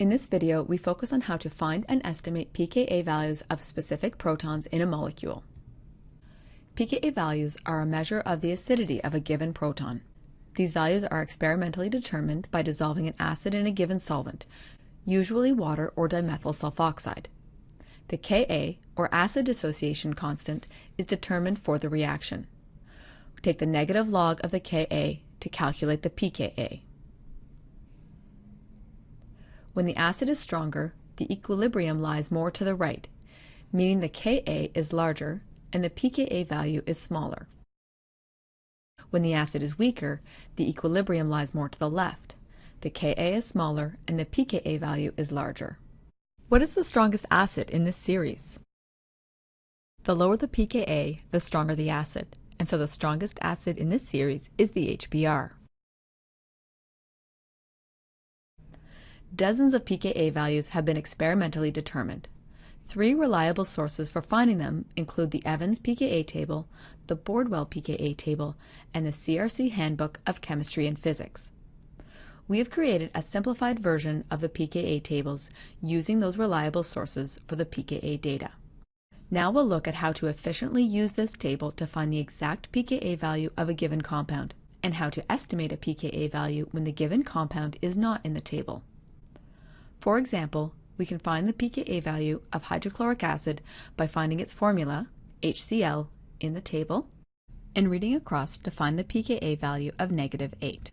In this video, we focus on how to find and estimate pKa values of specific protons in a molecule. pKa values are a measure of the acidity of a given proton. These values are experimentally determined by dissolving an acid in a given solvent, usually water or dimethyl sulfoxide. The Ka, or acid dissociation constant, is determined for the reaction. We take the negative log of the Ka to calculate the pKa. When the acid is stronger, the equilibrium lies more to the right, meaning the Ka is larger and the pKa value is smaller. When the acid is weaker, the equilibrium lies more to the left. The Ka is smaller and the pKa value is larger. What is the strongest acid in this series? The lower the pKa, the stronger the acid, and so the strongest acid in this series is the HBr. Dozens of pKa values have been experimentally determined. Three reliable sources for finding them include the Evans pKa table, the Bordwell pKa table, and the CRC Handbook of Chemistry and Physics. We have created a simplified version of the pKa tables using those reliable sources for the pKa data. Now we'll look at how to efficiently use this table to find the exact pKa value of a given compound, and how to estimate a pKa value when the given compound is not in the table. For example, we can find the pKa value of hydrochloric acid by finding its formula, HCl, in the table, and reading across to find the pKa value of negative 8.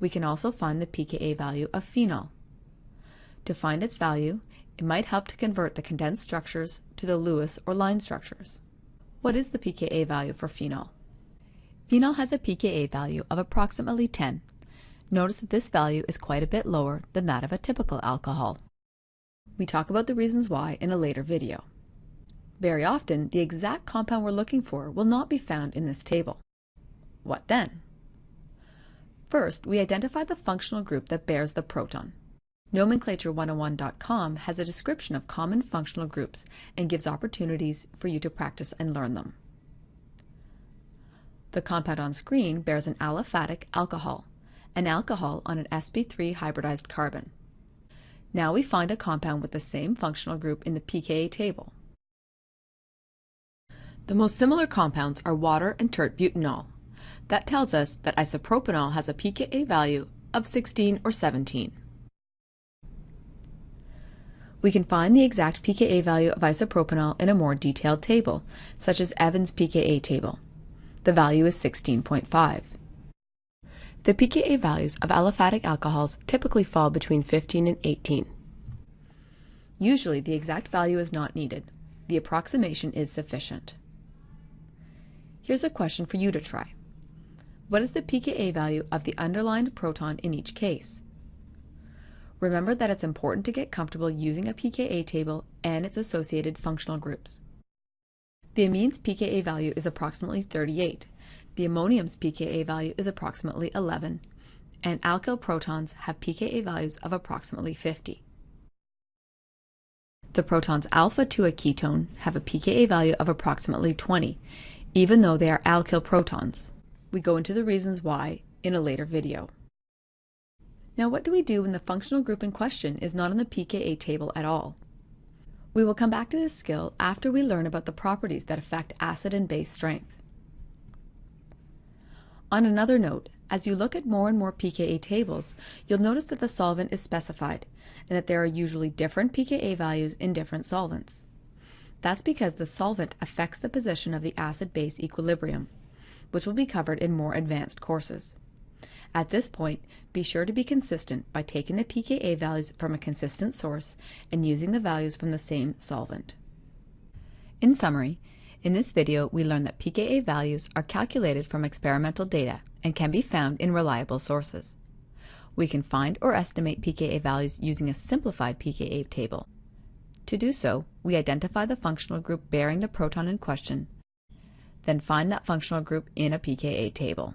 We can also find the pKa value of phenol. To find its value, it might help to convert the condensed structures to the Lewis or line structures. What is the pKa value for phenol? Phenol has a pKa value of approximately 10 Notice that this value is quite a bit lower than that of a typical alcohol. We talk about the reasons why in a later video. Very often, the exact compound we're looking for will not be found in this table. What then? First, we identify the functional group that bears the proton. Nomenclature101.com has a description of common functional groups and gives opportunities for you to practice and learn them. The compound on screen bears an aliphatic alcohol, an alcohol on an sp3 hybridized carbon. Now we find a compound with the same functional group in the pKa table. The most similar compounds are water and tert butanol. That tells us that isopropanol has a pKa value of 16 or 17. We can find the exact pKa value of isopropanol in a more detailed table, such as Evans pKa table. The value is 16.5. The pKa values of aliphatic alcohols typically fall between 15 and 18. Usually the exact value is not needed. The approximation is sufficient. Here's a question for you to try. What is the pKa value of the underlined proton in each case? Remember that it's important to get comfortable using a pKa table and its associated functional groups. The amine's pKa value is approximately 38, the ammonium's pKa value is approximately 11, and alkyl protons have pKa values of approximately 50. The protons alpha to a ketone have a pKa value of approximately 20, even though they are alkyl protons. We go into the reasons why in a later video. Now what do we do when the functional group in question is not on the pKa table at all? We will come back to this skill after we learn about the properties that affect acid and base strength. On another note, as you look at more and more pKa tables, you'll notice that the solvent is specified and that there are usually different pKa values in different solvents. That's because the solvent affects the position of the acid-base equilibrium, which will be covered in more advanced courses. At this point, be sure to be consistent by taking the pKa values from a consistent source and using the values from the same solvent. In summary, in this video, we learned that pKa values are calculated from experimental data and can be found in reliable sources. We can find or estimate pKa values using a simplified pKa table. To do so, we identify the functional group bearing the proton in question, then find that functional group in a pKa table.